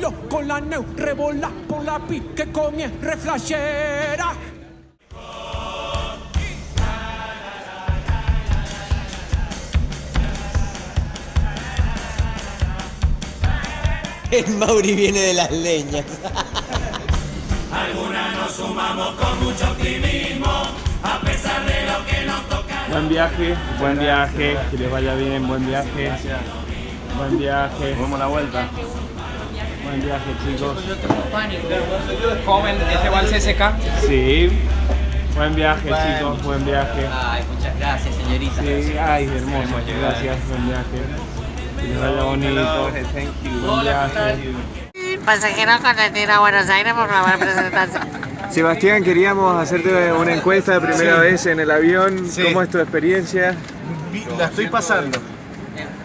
solo con la neu, rebola por la pique con el reflashera. El Mauri viene de las leñas. Buen viaje, buen viaje, que les vaya bien, buen viaje. Buen viaje. Vamos la vuelta. Buen viaje, chicos. Joven, este va al CSK. Sí. Buen viaje, chicos, buen viaje. Ay, muchas gracias, señorita. Sí, ay, hermoso. Gracias, buen viaje. Que vaya bonito. Buen viaje. Pasajeros con destino a Buenos Aires, por favor, presentarse. Sebastián, queríamos hacerte una encuesta de primera vez en el avión. ¿Cómo es tu experiencia? La estoy pasando.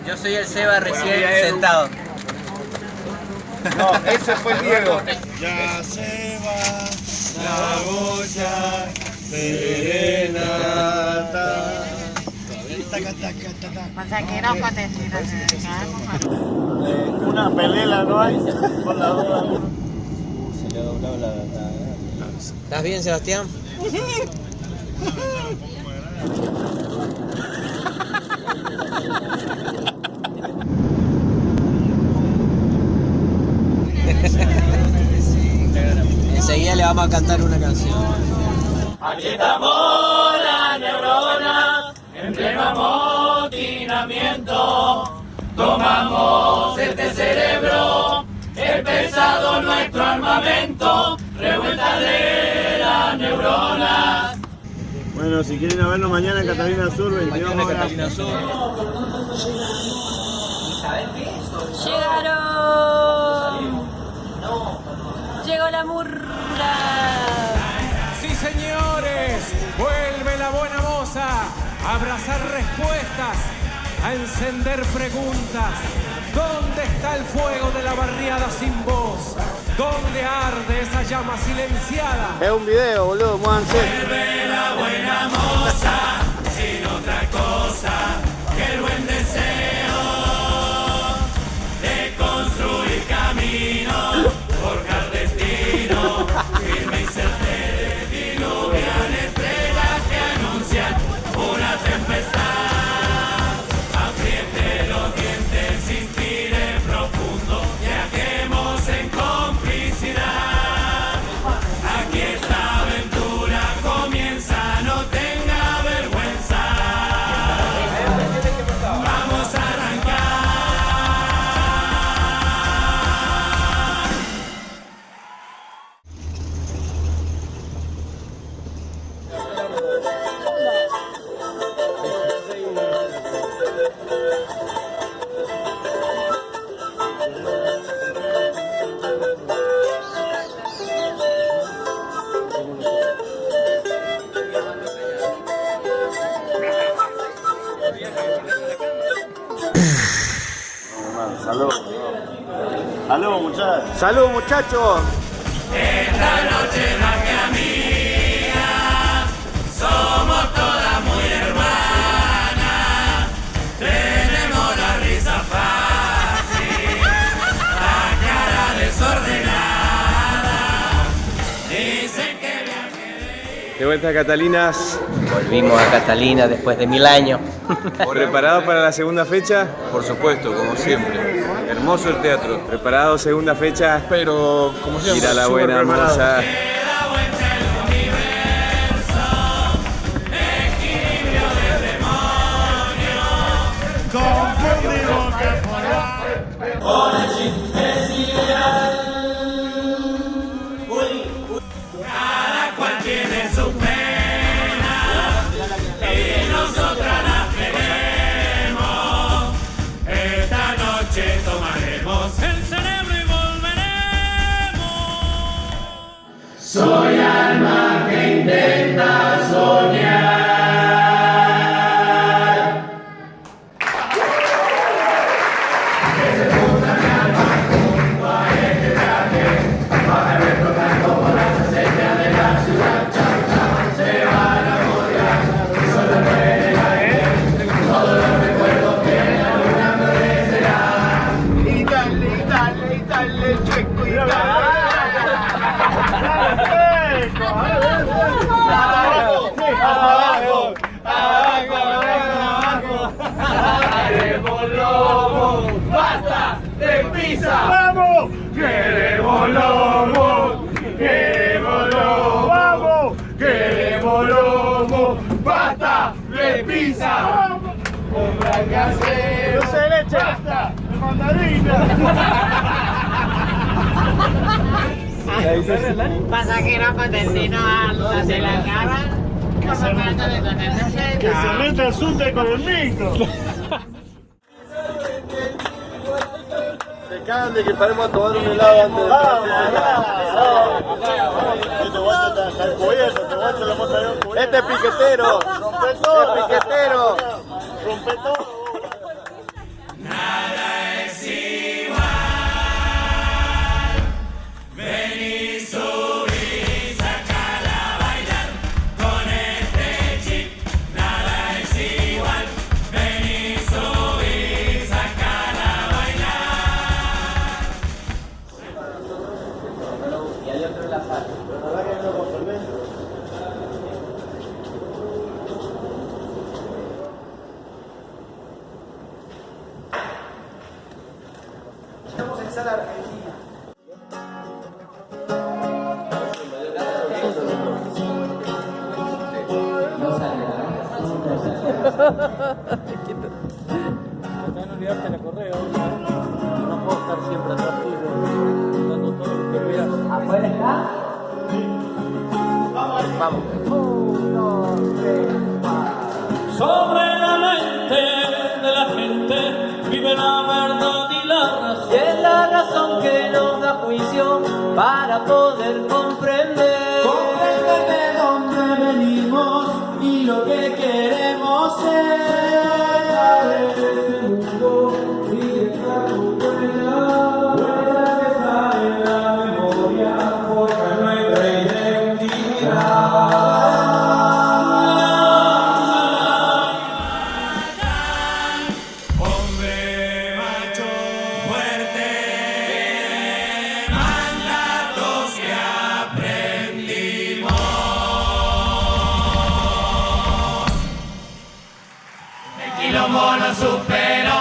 Yo soy el Seba recién sentado. No, ese fue el Diego. Ya se va la boya serenata. Con a Una pelela no hay. Con la duda. ¿Estás bien, Sebastián? vamos a cantar una canción. Aquí estamos la neurona en pleno amotinamiento. Tomamos este cerebro, el pesado nuestro armamento, revuelta de las neuronas. Bueno, si quieren a vernos mañana en Catalina Sur, 22 horas. ¡Llegaron! Llegó la murra. Sí, señores, vuelve la buena moza a abrazar respuestas, a encender preguntas. ¿Dónde está el fuego de la barriada sin voz? ¿Dónde arde esa llama silenciada? Es un video, boludo, muévanse. Vuelve la buena moza, Salud. Salud, muchachos. Salud, muchachos. Esta noche más que amiga, somos todas muy hermanas. Tenemos la risa fácil, la cara desordenada. Dicen que viaje De vuelta a Catalinas, Volvimos a Catalina después de mil años. ¿preparados para la segunda fecha? Por supuesto, como siempre. Hermoso el teatro. ¿Preparados segunda fecha? Pero, como siempre, Ir a la buena preparado. moza. da vuelta intenta soñar. Lobo, queremos lobo. Vamos, lobo, basta de pizza. Con dulce de leche, basta de mandarina. Pasajero a se la cara. Que se, que se meta el con el micro. Se cagan de que paremos a tomar un helado antes de Este guacho está jalcoyendo, este guacho lo hemos traído un Este es piquetero. Rompe todo. Este es piquetero. Rompe todo. Sobre la mente de la gente vive la verdad y la razón. Y es la razón que nos da juicio para poder comprender. Comprender de dónde venimos y lo que queremos ser. Quilombo lo superó.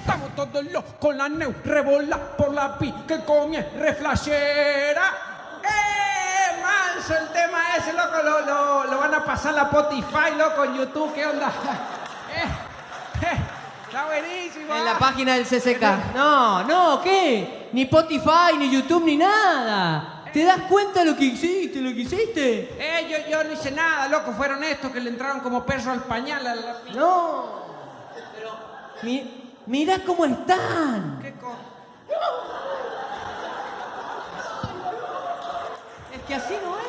Estamos todos locos con la neu, rebola por la pi que comie reflashera. ¡Eh! Manso el tema ese, loco, lo, lo, lo van a pasar a la Spotify, loco, en YouTube, ¿qué onda? Eh, eh, está buenísimo. En la página del CCK. No, no, ¿qué? Ni Spotify, ni YouTube, ni nada. ¿Te das cuenta lo que hiciste, lo que hiciste? Eh, yo, yo no hice nada, loco, fueron estos que le entraron como perro al pañal a la... No. Pero, mi, mirá cómo están. ¿Qué co- Es que así no es.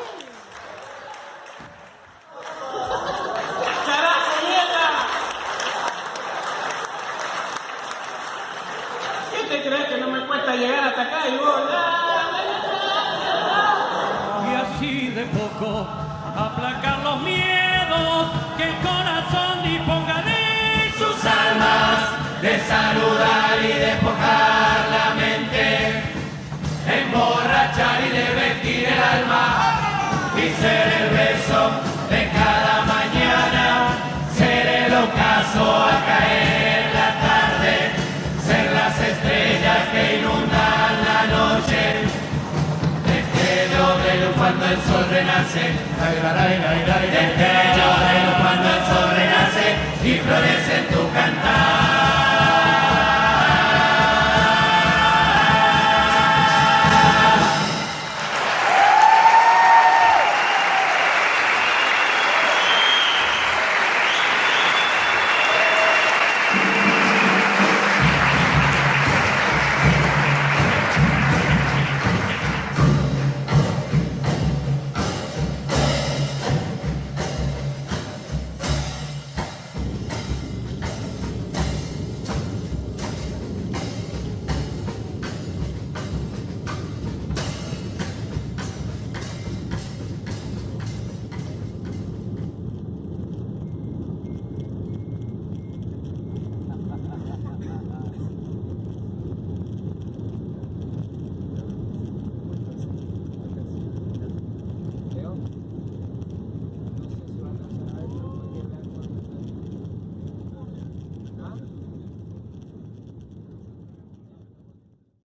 Y ser el beso de cada mañana, ser el ocaso a caer la tarde, ser las estrellas que inundan la noche. Destello de luz cuando el sol renace, destello de luz cuando el sol renace y florece en tu cantar.